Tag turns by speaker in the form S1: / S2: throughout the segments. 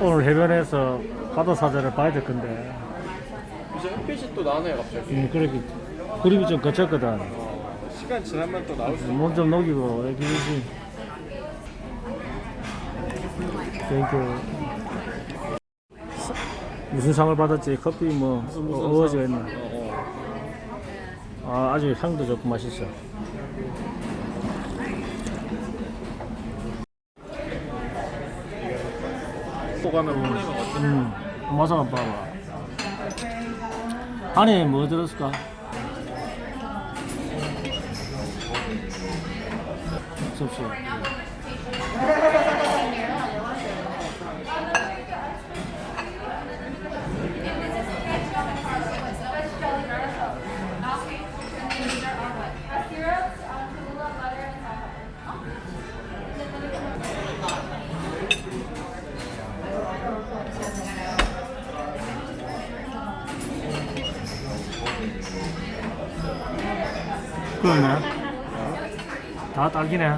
S1: 오늘 해변에서 바다 사자를 봐야 될 건데,
S2: 이제 햇빛이 또 나네요 갑자기
S1: 음, 그렇게 구름이 좀 걷혔거든.
S2: 어, 시간 지나면 또 나올 수 있어
S1: 몸좀 녹이고 여기 easy thank you 무슨 상을 받았지? 커피 뭐 어워즈 했나?
S2: 어, 어.
S1: 아, 아주 향도 좋고 맛있어
S2: 어때?
S1: 음, 맛 한번 봐봐 안에 뭐 들었을까? 접시 그러네. 다 딸기네.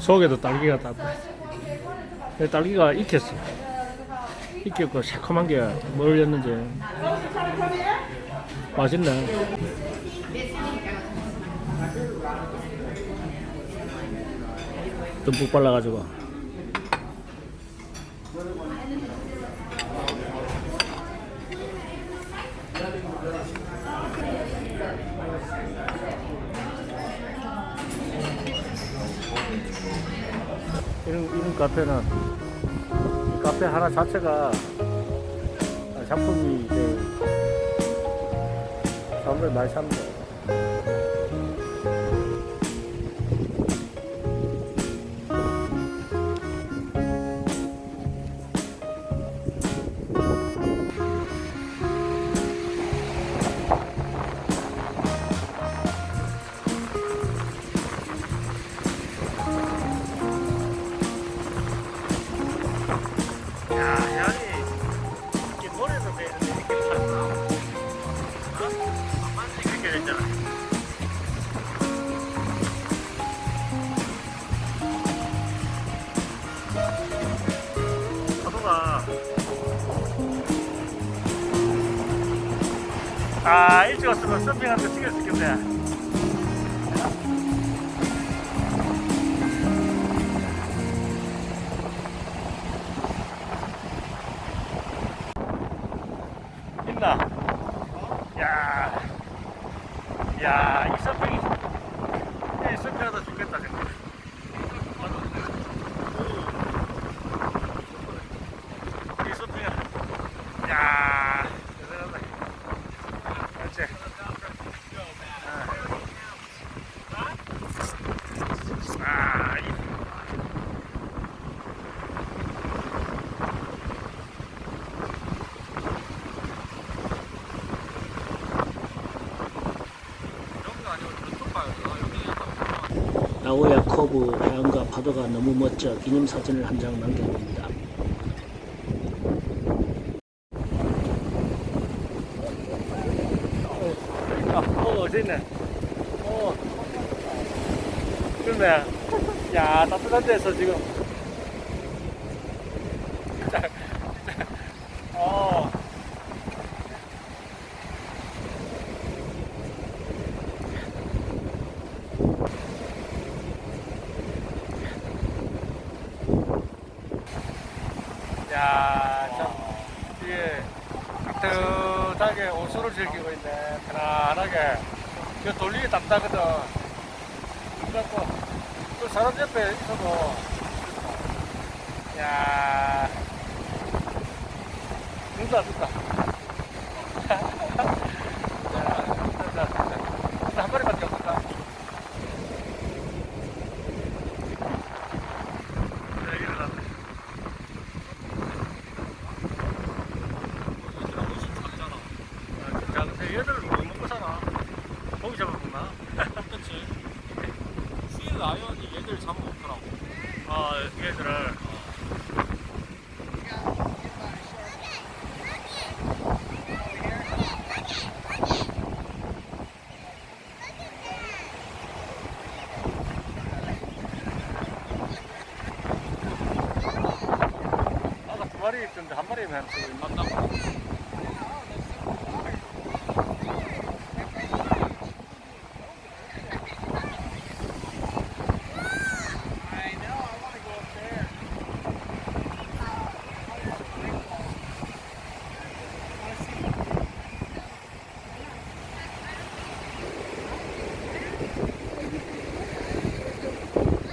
S1: 속에도 딸기가 딱내 딸기가 익혔어. 익혔고 새콤한 게 뭘렸는지. 맛있네. 듬뿍 발라가지고 이런, 이런 카페는 이 카페 하나 자체가 작품이 이제 사람들 많이 삽니다. 아 일찍 왔으면 서핑한테 찍었을 텐데. 있나? 야, 야, 이 서핑이, 이 서핑하다 죽겠다, 정말. 이 서핑, 야, 대단하다.
S3: 나고야 커브 해안가 파도가 너무 멋져 기념사진을 한 장 남겨봅니다.
S1: 아, 어, 어딨네. 어. 그러네. 야, 따뜻한 데서 지금. 진짜, 진짜. 어. 야, 참, 이게 따뜻하게 온수를 즐기고 있네. 편안하게. 이거 돌리기 답답하거든. 그래갖고, 그 사람 옆에 있어도, 야 눈도 안 뜬다. 야, 진짜, 진짜. 한 마리밖에 없을까? 자, 일어나. 아, 진짜. 근데 얘들 뭐 먹고 사나? 고기 잡아먹나?
S2: 그치. sea lion이 얘들 잡아먹더라고.
S1: 아, 얘들을. 아까 두 마리 있던데 한 마리만 지금
S2: 맞다고.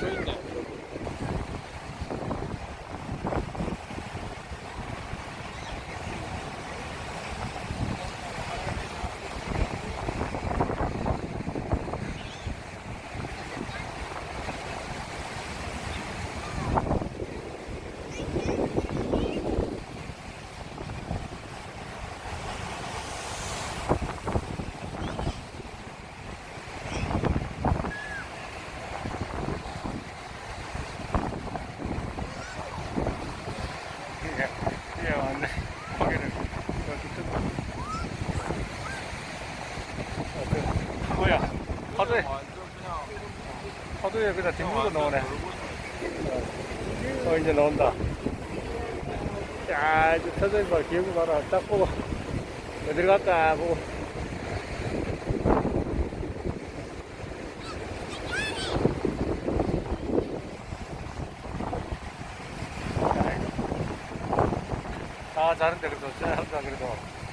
S2: 저 있네.
S1: 이게 이게 왔네 고기를 여기 뜨고 어, 그, 뭐야 파도에
S2: 완전 그냥
S1: 그냥 뒷물고 나오네. 어 이제 나온다. 야 이제 터져인 봐. 기억이 봐라 딱 보고. 어디로 갈까? 보고. 아 잘한다 그래도. 잘한다 그래도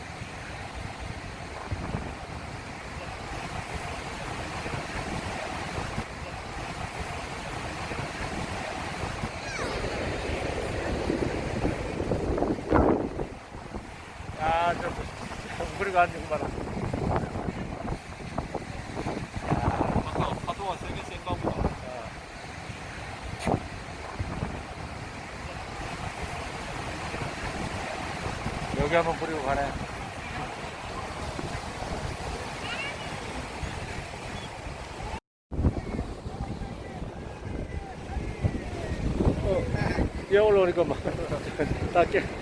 S1: 야저 우리가 앉은 거 봐라
S2: 아까 파도가 세게 센가 보다.
S1: 여기 한번 부리고 가네 어, 얘 올라오니까 막 닦게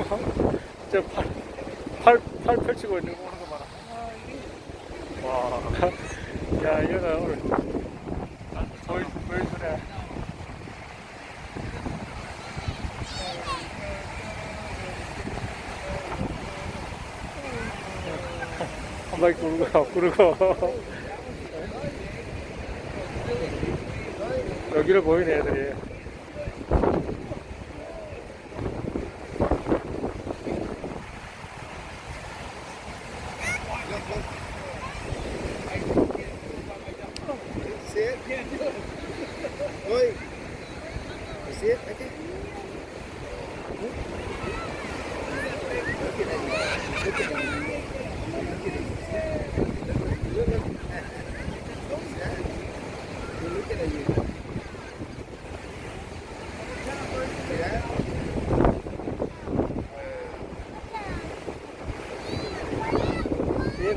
S1: 저 팔 팔, 팔 펼치고 있는 거 보는 거 봐라. 와, 야 이거는 오늘. 한 바퀴 구르고 구르고 여기를 보이네 애들이.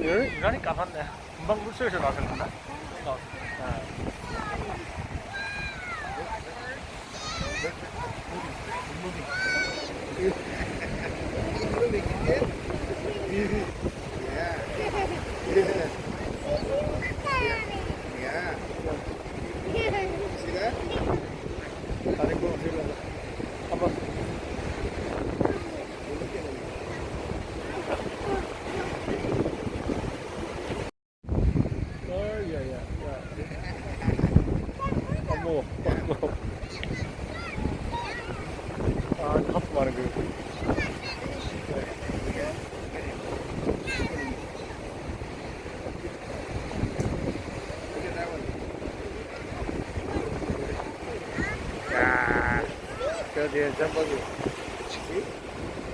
S1: 얘는 유난히 까맣네. 금방 물속에서 나왔는데.
S4: Yeah. See that?
S1: 다리 꼬 들려서 한번. 어야야 야. 어머 어머. 많은.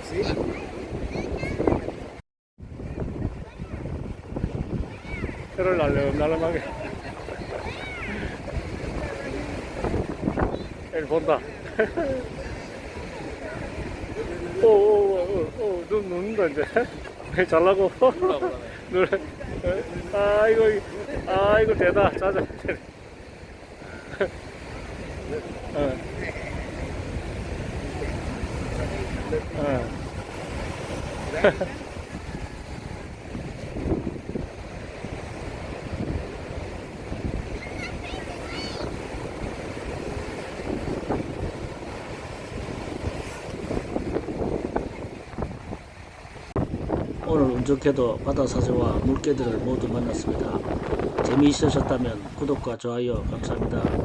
S4: See?
S1: 혀를 날름날름하게. 애를 본다. 오, 오, 오, 오, 눈 눈다 이제. 왜 잘라고? 눈. 아 이거, 아 이거 대다. 자자. 어. 어.
S3: 오늘 운 좋게도 바다 사자와 물개들을 모두 만났습니다. 재미있으셨다면 구독과 좋아요 감사합니다.